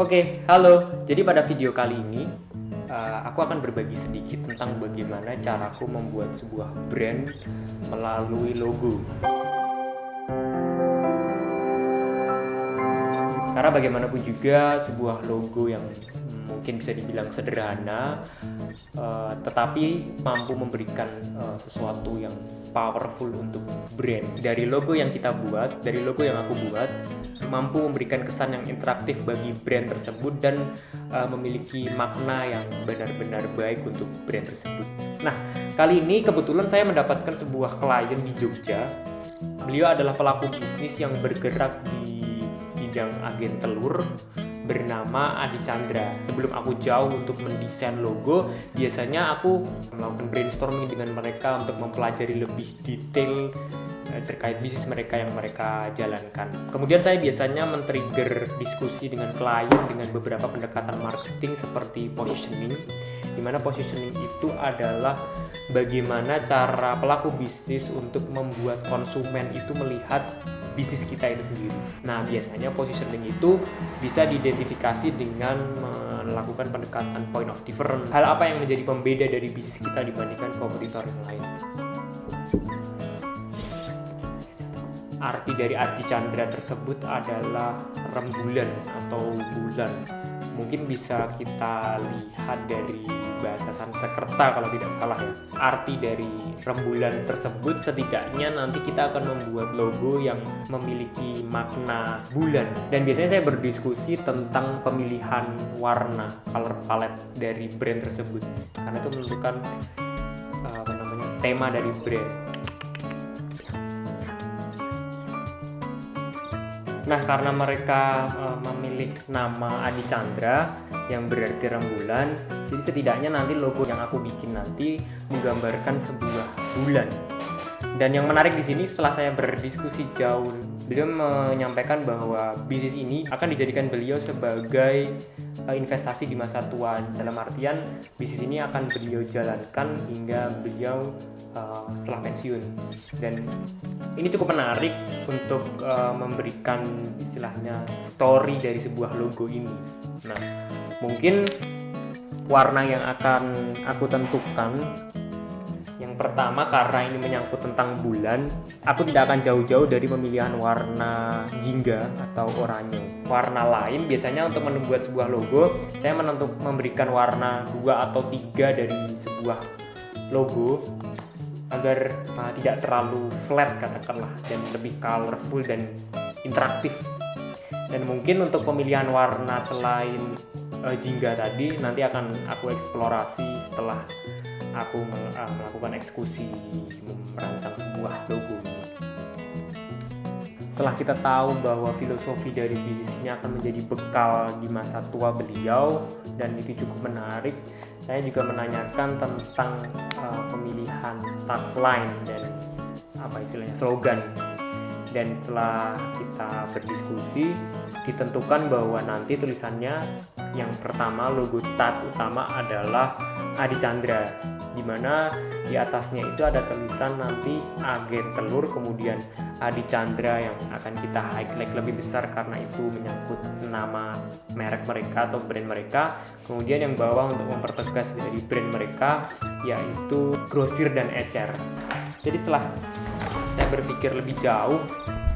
Oke, halo. Jadi pada video kali ini uh, aku akan berbagi sedikit tentang bagaimana caraku membuat sebuah brand melalui logo. Karena bagaimanapun juga sebuah logo yang mungkin bisa dibilang sederhana uh, tetapi mampu memberikan uh, sesuatu yang powerful untuk brand. Dari logo yang kita buat dari logo yang aku buat mampu memberikan kesan yang interaktif bagi brand tersebut dan uh, memiliki makna yang benar-benar baik untuk brand tersebut. Nah kali ini kebetulan saya mendapatkan sebuah klien di Jogja. Beliau adalah pelaku bisnis yang bergerak di bidang agen telur bernama Adi Chandra. Sebelum aku jauh untuk mendesain logo, biasanya aku melakukan brainstorming dengan mereka untuk mempelajari lebih detail eh, terkait bisnis mereka yang mereka jalankan. Kemudian saya biasanya men-trigger diskusi dengan klien dengan beberapa pendekatan marketing seperti positioning, di mana positioning itu adalah bagaimana cara pelaku bisnis untuk membuat konsumen itu melihat bisnis kita itu sendiri. Nah, biasanya positioning itu bisa diidentifikasi dengan melakukan pendekatan point of difference. Hal apa yang menjadi pembeda dari bisnis kita dibandingkan kompetitor yang lain? Arti dari arti Chandra tersebut adalah rembulan atau bulan mungkin bisa kita lihat dari bahasa Sanskerta kalau tidak salah ya. Arti dari rembulan tersebut setidaknya nanti kita akan membuat logo yang memiliki makna bulan. Dan biasanya saya berdiskusi tentang pemilihan warna color palette dari brand tersebut. Karena itu menentukan uh, apa namanya tema dari brand Nah, karena mereka uh, memilih nama Adi Chandra yang berarti rembulan, jadi setidaknya nanti logo yang aku bikin nanti menggambarkan sebuah bulan. Dan yang menarik di sini setelah saya berdiskusi jauh, beliau menyampaikan bahwa bisnis ini akan dijadikan beliau sebagai uh, investasi di masa tua. Dalam artian bisnis ini akan beliau jalankan hingga beliau uh, setelah pensiun. Dan ini cukup menarik untuk uh, memberikan istilahnya story dari sebuah logo ini. Nah, mungkin warna yang akan aku tentukan yang pertama karena ini menyangkut tentang bulan, aku tidak akan jauh-jauh dari pemilihan warna jingga atau oranye. Warna lain biasanya untuk membuat sebuah logo, saya menentuk memberikan warna dua atau tiga dari sebuah logo agar uh, tidak terlalu flat katakanlah dan lebih colorful dan interaktif dan mungkin untuk pemilihan warna selain uh, jingga tadi nanti akan aku eksplorasi setelah aku uh, melakukan eksekusi merancang sebuah logo setelah kita tahu bahwa filosofi dari bisnisnya akan menjadi bekal di masa tua beliau dan itu cukup menarik saya juga menanyakan tentang uh, pemilihan tagline dan apa istilahnya slogan. Dan setelah kita berdiskusi ditentukan bahwa nanti tulisannya yang pertama logo tag utama adalah Adi Chandra di mana di atasnya itu ada tulisan nanti agen telur kemudian Adi Chandra yang akan kita highlight lebih besar karena itu menyangkut nama merek mereka atau brand mereka. Kemudian yang bawah untuk mempertegas dari brand mereka yaitu grosir dan ecer. Jadi setelah saya berpikir lebih jauh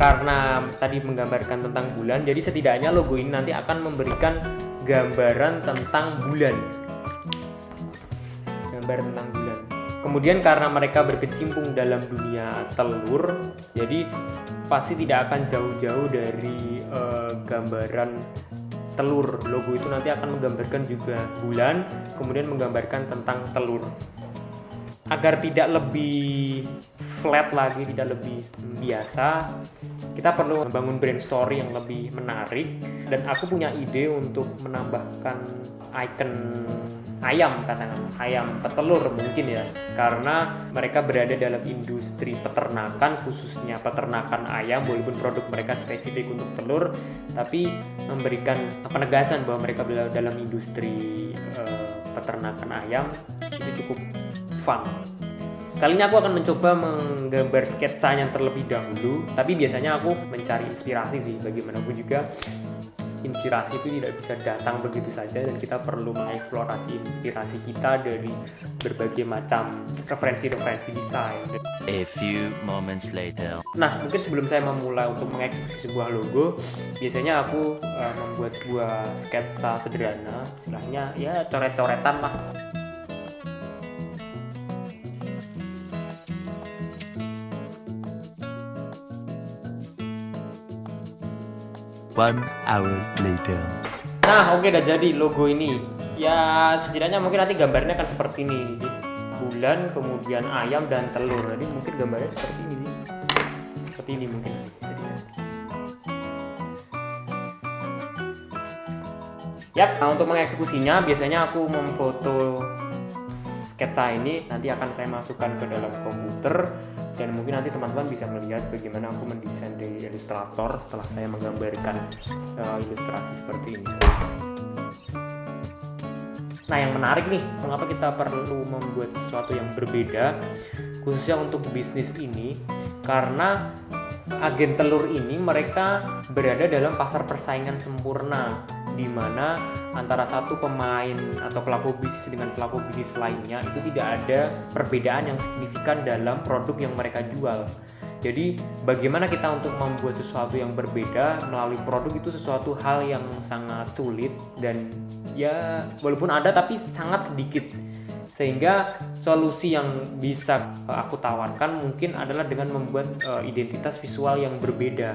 karena tadi menggambarkan tentang bulan jadi setidaknya logo ini nanti akan memberikan gambaran tentang bulan gambar tentang bulan. Kemudian karena mereka berkecimpung dalam dunia telur, jadi pasti tidak akan jauh-jauh dari uh, gambaran telur. Logo itu nanti akan menggambarkan juga bulan, kemudian menggambarkan tentang telur. Agar tidak lebih flat lagi, tidak lebih biasa, kita perlu membangun brand story yang lebih menarik dan aku punya ide untuk menambahkan icon ayam katakan. Ayam petelur mungkin ya. Karena mereka berada dalam industri peternakan khususnya peternakan ayam walaupun produk mereka spesifik untuk telur tapi memberikan penegasan bahwa mereka berada dalam industri uh, peternakan ayam itu cukup fun Kali ini aku akan mencoba menggambar sketsanya terlebih dahulu, tapi biasanya aku mencari inspirasi sih bagaimanapun juga inspirasi itu tidak bisa datang begitu saja dan kita perlu mengeksplorasi inspirasi kita dari berbagai macam referensi-referensi desain. A few moments later. Nah, mungkin sebelum saya memulai untuk mengeksekusi sebuah logo, biasanya aku uh, membuat sebuah sketsa sederhana, istilahnya ya coret-coretan lah. One hour later. Nah, oke udah jadi logo ini. Ya, setidaknya mungkin nanti gambarnya akan seperti ini. Bulan, kemudian ayam dan telur. Jadi mungkin gambarnya seperti ini. Seperti ini mungkin. Yap, nah untuk mengeksekusinya biasanya aku memfoto sketsa ini nanti akan saya masukkan ke dalam komputer dan mungkin nanti teman-teman bisa melihat bagaimana aku mendesain dari ilustrator setelah saya menggambarkan uh, ilustrasi seperti ini. Nah yang menarik nih, mengapa kita perlu membuat sesuatu yang berbeda khususnya untuk bisnis ini karena agen telur ini mereka berada dalam pasar persaingan sempurna di mana antara satu pemain atau pelaku bisnis dengan pelaku bisnis lainnya itu tidak ada perbedaan yang signifikan dalam produk yang mereka jual. Jadi bagaimana kita untuk membuat sesuatu yang berbeda melalui produk itu sesuatu hal yang sangat sulit dan ya walaupun ada tapi sangat sedikit sehingga solusi yang bisa aku tawarkan mungkin adalah dengan membuat uh, identitas visual yang berbeda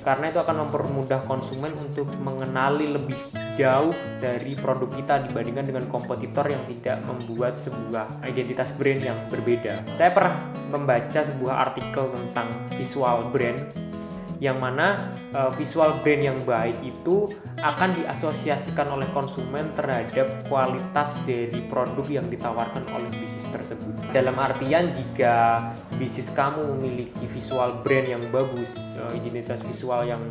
karena itu akan mempermudah konsumen untuk mengenali lebih jauh dari produk kita dibandingkan dengan kompetitor yang tidak membuat sebuah identitas brand yang berbeda. Saya pernah membaca sebuah artikel tentang visual brand yang mana uh, visual brand yang baik itu akan diasosiasikan oleh konsumen terhadap kualitas dari produk yang ditawarkan oleh bisnis tersebut. Dalam artian jika bisnis kamu memiliki visual brand yang bagus, uh, identitas visual yang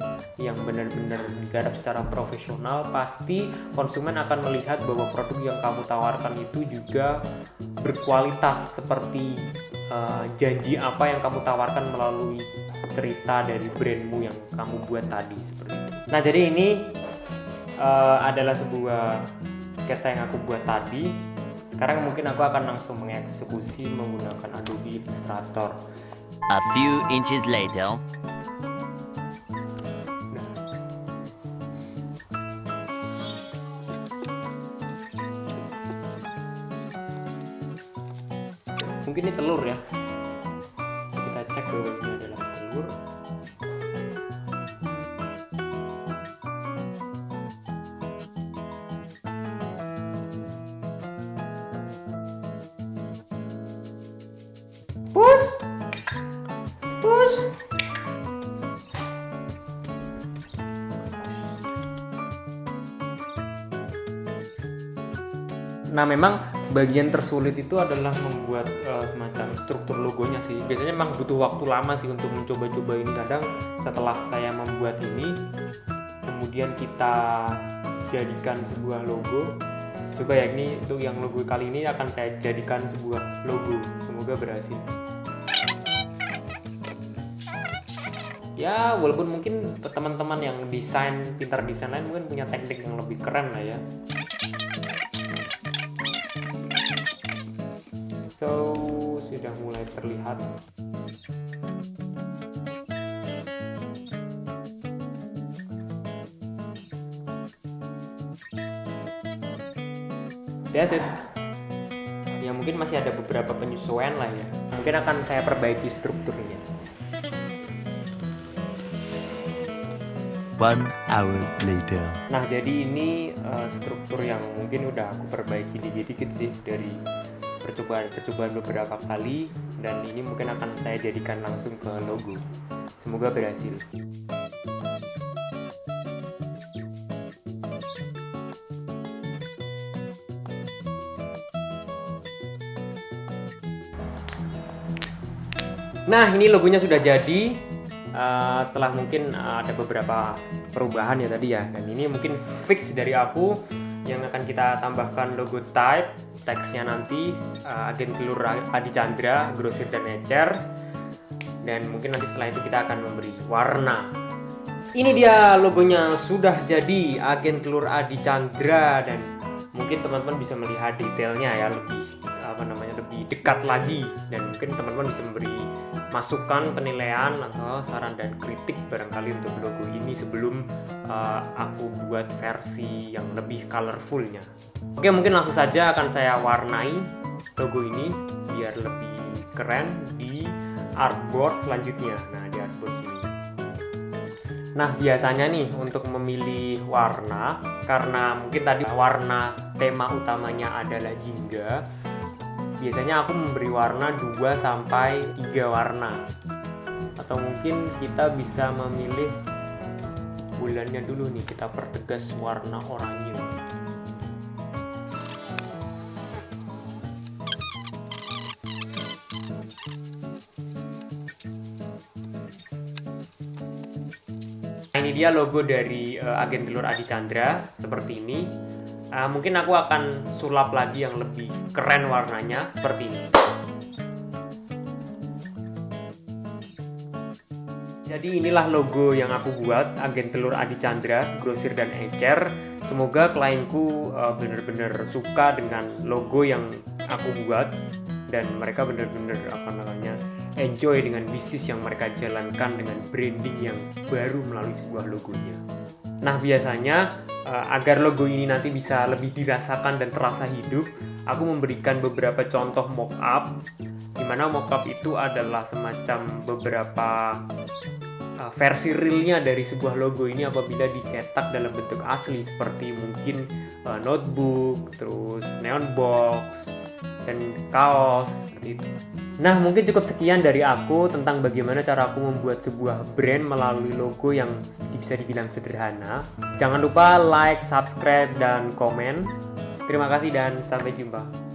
yang benar-benar digarap secara profesional, pasti konsumen akan melihat bahwa produk yang kamu tawarkan itu juga berkualitas seperti uh, janji apa yang kamu tawarkan melalui cerita dari brandmu yang kamu buat tadi seperti itu. Nah jadi ini uh, adalah sebuah sketsa yang aku buat tadi. Sekarang mungkin aku akan langsung mengeksekusi menggunakan Adobe Illustrator. A few inches later. Mungkin ini telur ya. Push. Push. Nah, memang bagian tersulit itu adalah membuat uh, semacam struktur logonya sih. Biasanya memang butuh waktu lama sih untuk mencoba-coba ini. Kadang setelah saya membuat ini, kemudian kita jadikan sebuah logo. Coba ya ini untuk yang logo kali ini akan saya jadikan sebuah logo. Semoga berhasil. Ya, walaupun mungkin teman-teman yang desain pintar desain lain mungkin punya teknik yang lebih keren lah ya. So, sudah mulai terlihat. That's it. Mungkin masih ada beberapa penyesuaian lah ya. Mungkin akan saya perbaiki strukturnya. One hour later. Nah, jadi ini uh, struktur yang mungkin udah aku perbaiki dikit-dikit sih dari percobaan-percobaan beberapa kali dan ini mungkin akan saya jadikan langsung ke logo. Semoga berhasil. Nah, ini logonya sudah jadi. Uh, setelah mungkin uh, ada beberapa perubahan ya tadi ya. Dan ini mungkin fix dari aku yang akan kita tambahkan logo type teksnya nanti uh, agen telur Adi Chandra, grosir dan ecer dan mungkin nanti setelah itu kita akan memberi warna ini dia logonya sudah jadi agen telur Adi Chandra dan mungkin teman-teman bisa melihat detailnya ya lebih apa namanya lebih dekat lagi dan mungkin teman-teman bisa memberi masukan penilaian atau saran dan kritik barangkali untuk logo ini sebelum uh, aku buat versi yang lebih colorfulnya. Oke mungkin langsung saja akan saya warnai logo ini biar lebih keren di artboard selanjutnya. Nah di artboard ini. Nah biasanya nih untuk memilih warna karena mungkin tadi warna tema utamanya adalah jingga biasanya aku memberi warna 2 sampai 3 warna. Atau mungkin kita bisa memilih bulannya dulu nih kita pertegas warna oranye. Nah, ini dia logo dari uh, agen telur Adi Chandra seperti ini uh, mungkin aku akan sulap lagi yang lebih keren warnanya seperti ini. Jadi inilah logo yang aku buat agen telur Adi Chandra grosir dan encer. Semoga klienku uh, benar-benar suka dengan logo yang aku buat dan mereka benar-benar apa namanya enjoy dengan bisnis yang mereka jalankan dengan branding yang baru melalui sebuah logonya. Nah biasanya uh, agar logo ini nanti bisa lebih dirasakan dan terasa hidup, aku memberikan beberapa contoh mockup, di mana mockup itu adalah semacam beberapa uh, versi realnya dari sebuah logo ini apabila dicetak dalam bentuk asli seperti mungkin uh, notebook, terus neon box, dan kaos seperti itu. Nah, mungkin cukup sekian dari aku tentang bagaimana cara aku membuat sebuah brand melalui logo yang bisa dibilang sederhana. Jangan lupa like, subscribe, dan komen. Terima kasih dan sampai jumpa.